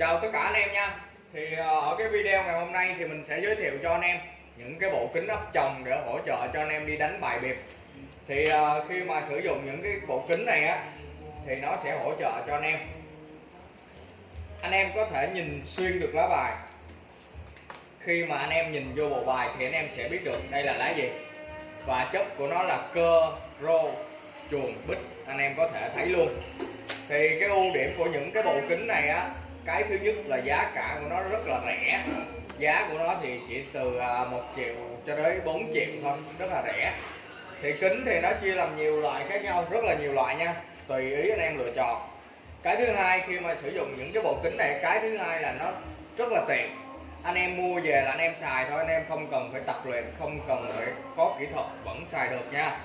chào tất cả anh em nha. Thì ờ, ở cái video ngày hôm nay thì mình sẽ giới thiệu cho anh em những cái bộ kính áp tròng để hỗ trợ cho anh em đi đánh bài biệt. Thì ờ, khi mà sử dụng những cái bộ kính này á, thì nó sẽ hỗ trợ cho anh em. Anh em có thể nhìn xuyên được lá bài. Khi mà anh em nhìn vô bộ bài thì anh em sẽ biết được đây là lá gì. Và chất của nó là cơ, rô, chuồng, bích, anh em có thể thấy luôn. Thì cái ưu điểm của những cái bộ kính này á cái thứ nhất là giá cả của nó rất là rẻ. Giá của nó thì chỉ từ à, 1 triệu cho tới 4 triệu thôi, rất là rẻ. Thì kính thì nó chia làm nhiều loại khác nhau, rất là nhiều loại nha, tùy ý anh em lựa chọn. Cái thứ hai, khi mà sử dụng những cái bộ kính này, cái thứ hai là nó rất là tiện. Anh em mua về là anh em xài thôi, anh em không cần phải tập luyện, không cần phải có kỹ thuật, vẫn xài được nha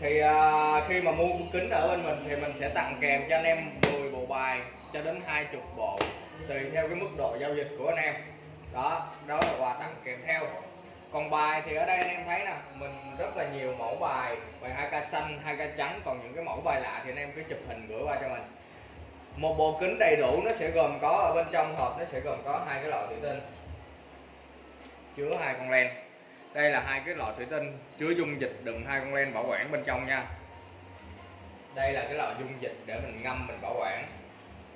thì uh, khi mà mua kính ở bên mình thì mình sẽ tặng kèm cho anh em 10 bộ bài cho đến 20 bộ tùy theo cái mức độ giao dịch của anh em. Đó đó là quà tặng kèm theo. Còn bài thì ở đây anh em thấy nè mình rất là nhiều mẫu bài bài hai k xanh hai k trắng còn những cái mẫu bài lạ thì anh em cứ chụp hình gửi qua cho mình. Một bộ kính đầy đủ nó sẽ gồm có ở bên trong hộp nó sẽ gồm có hai cái lọ thủy tinh chứa hai con len đây là hai cái lọ thủy tinh chứa dung dịch đựng hai con len bảo quản bên trong nha. Đây là cái lọ dung dịch để mình ngâm, mình bảo quản.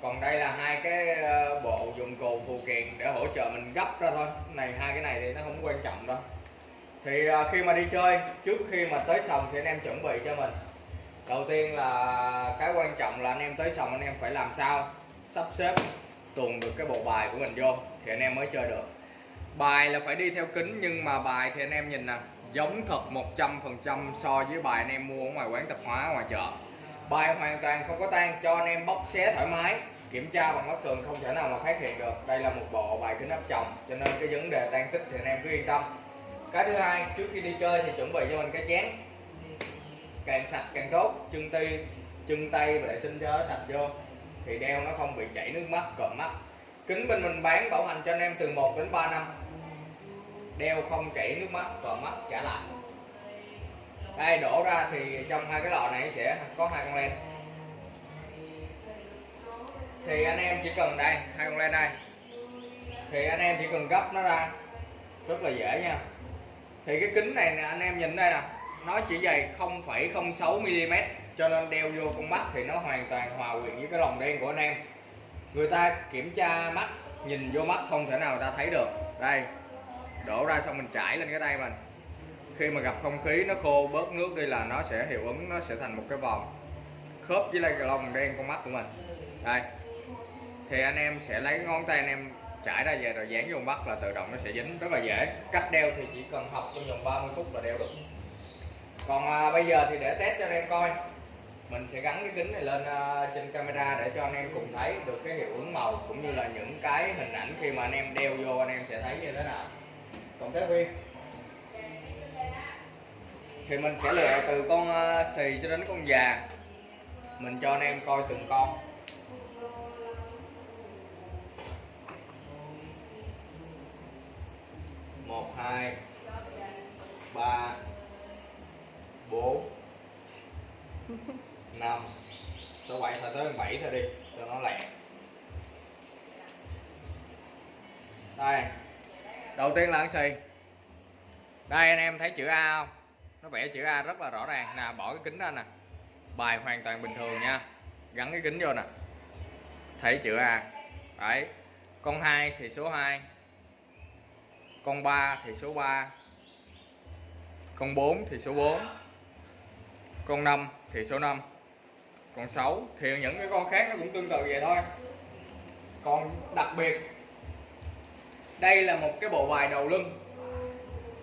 Còn đây là hai cái ờ, bộ dụng cụ phụ kiện để hỗ trợ mình gấp ra thôi. Này, hai cái này thì nó không quan trọng đâu. Thì ờ, khi mà đi chơi, trước khi mà tới sòng thì anh em chuẩn bị cho mình. Đầu tiên là, cái quan trọng là anh em tới sòng anh em phải làm sao? Sắp xếp tuồn được cái bộ bài của mình vô thì anh em mới chơi được bài là phải đi theo kính, nhưng mà bài thì anh em nhìn nè, giống thật 100% so với bài anh em mua ở ngoài quán tạp hóa ngoài chợ. Bài hoàn toàn không có tan, cho anh em bóc xé thoải mái, kiểm tra bằng mắt thường, không thể nào mà phát hiện được. Đây là một bộ bài kính áp tròng, cho nên cái vấn đề tan tích thì anh em cứ yên tâm. Cái thứ hai, trước khi đi chơi thì chuẩn bị cho mình cái chén. Càng sạch càng tốt, chân tay chân tay vệ sinh cho nó sạch vô, thì đeo nó không bị chảy nước mắt, cộm mắt. Kính bên mình bán bảo hành cho anh em từ 1 đến 3 năm đeo không chảy nước mắt và mắt trả lại. Đây đổ ra thì trong hai cái lọ này sẽ có hai con len. Thì anh em chỉ cần đây hai con len đây. Thì anh em chỉ cần gấp nó ra rất là dễ nha. Thì cái kính này nè anh em nhìn đây nè nó chỉ dày 0,06 mm cho nên đeo vô con mắt thì nó hoàn toàn hòa quyện với cái lồng đen của anh em. Người ta kiểm tra mắt nhìn vô mắt không thể nào ta thấy được. Đây đổ ra xong mình trải lên cái tay mình. Khi mà gặp không khí nó khô bớt nước đi là nó sẽ hiệu ứng nó sẽ thành một cái vòng khớp với lại cái đen con mắt của mình. Đây. Thì anh em sẽ lấy ngón tay anh em trải ra về rồi dán vô mắt là tự động nó sẽ dính. Rất là dễ. Cách đeo thì chỉ cần học trong vòng 30 phút là đeo được. Còn à, bây giờ thì để test cho anh em coi. Mình sẽ gắn cái kính này lên à, trên camera để cho anh em cùng thấy được cái hiệu ứng màu cũng như là những cái hình ảnh khi mà anh em đeo vô anh em sẽ thấy như thế nào còn cái viên thì mình sẽ lựa từ con à, xì cho đến con già. Mình cho anh em coi từng con. Một hai ba bốn năm. Số bảy thôi tới bảy thôi đi cho nó lẹ. Đây đầu tiên là ăn xì. Đây, anh em thấy chữ A không? Nó vẽ chữ A rất là rõ ràng. Nè, bỏ cái kính ra nè. Bài hoàn toàn bình thường nha. Gắn cái kính vô nè. Thấy chữ A. Đấy. Con 2 thì số 2 con 3 thì số 3 con 4 thì số 4 con 5 thì số 5 con 6 thì những cái con khác nó cũng tương tự vậy thôi. Còn đặc biệt đây là một cái bộ bài đầu lưng.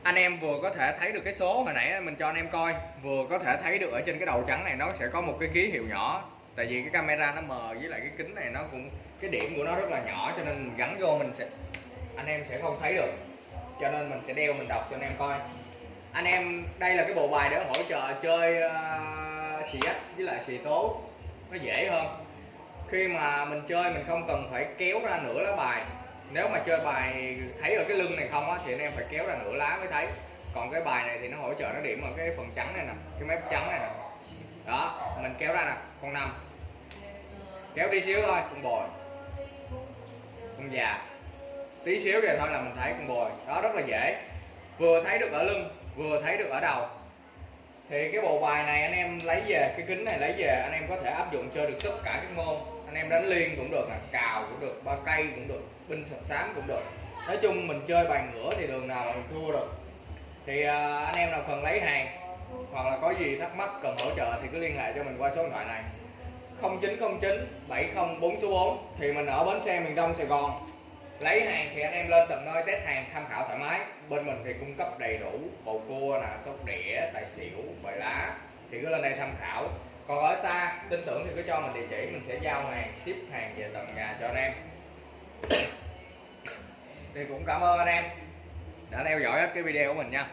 Anh em vừa có thể thấy được cái số hồi nãy mình cho anh em coi vừa có thể thấy được ở trên cái đầu trắng này nó sẽ có một cái ký hiệu nhỏ. Tại vì cái camera nó mờ với lại cái kính này nó cũng cái điểm của nó rất là nhỏ cho nên mình gắn vô mình sẽ anh em sẽ không thấy được. Cho nên mình sẽ đeo mình đọc cho anh em coi. Anh em đây là cái bộ bài để hỗ trợ chơi uh, xì ếch với lại xì tố. Nó dễ hơn. Khi mà mình chơi mình không cần phải kéo ra nửa lá bài nếu mà chơi bài thấy ở cái lưng này không á, thì anh em phải kéo ra nửa lá mới thấy. Còn cái bài này thì nó hỗ trợ nó điểm ở cái phần trắng này nè, cái mép trắng này nè. Đó, mình kéo ra nè, con năm. Kéo đi xíu thôi, con bồi. Già. Tí xíu vậy thôi là mình thấy con bồi. Đó, rất là dễ. Vừa thấy được ở lưng, vừa thấy được ở đầu. Thì cái bộ bài này anh em lấy về, cái kính này lấy về, anh em có thể áp dụng chơi được tất cả các môn anh em đánh liên cũng được nè, cào cũng được, ba cây cũng được, binh sập sám cũng được. Nói chung mình chơi bài ngửa thì đường nào mà mình thua được. Thì à, anh em nào cần lấy hàng hoặc là có gì thắc mắc cần hỗ trợ thì cứ liên hệ cho mình qua số điện thoại này. 0909 704 số 4 thì mình ở bến xe miền Đông Sài Gòn. Lấy hàng thì anh em lên tận nơi, test hàng, tham khảo thoải mái. Bên mình thì cung cấp đầy đủ bầu cua nè, sóc đĩa, tài xỉu, bài lá thì cứ lên đây tham khảo còn ở xa, tin tưởng thì cứ cho mình địa chỉ, mình sẽ giao hàng, ship hàng về tận nhà cho anh em. Thì cũng cảm ơn anh em đã theo dõi hết cái video của mình nha.